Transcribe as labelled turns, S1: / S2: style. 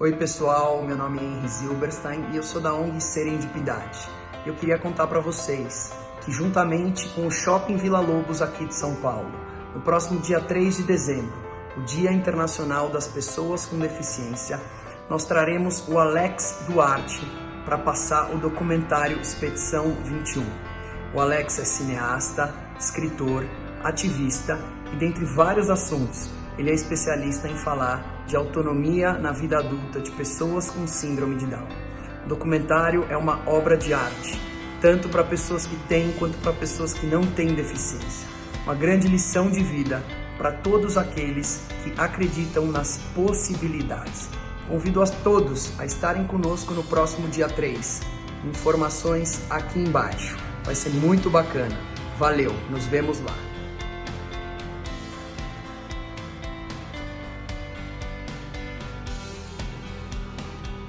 S1: Oi pessoal, meu nome é Henry Zilberstein e eu sou da ONG Serendipidade. Eu queria contar para vocês que juntamente com o Shopping Vila Lobos aqui de São Paulo, no próximo dia 3 de dezembro, o Dia Internacional das Pessoas com Deficiência, nós traremos o Alex Duarte para passar o documentário Expedição 21. O Alex é cineasta, escritor, ativista e dentre vários assuntos, ele é especialista em falar de autonomia na vida adulta de pessoas com síndrome de Down. O documentário é uma obra de arte, tanto para pessoas que têm quanto para pessoas que não têm deficiência. Uma grande lição de vida para todos aqueles que acreditam nas possibilidades. Convido a todos a estarem conosco no próximo dia 3. Informações aqui embaixo. Vai ser muito bacana. Valeu, nos vemos lá.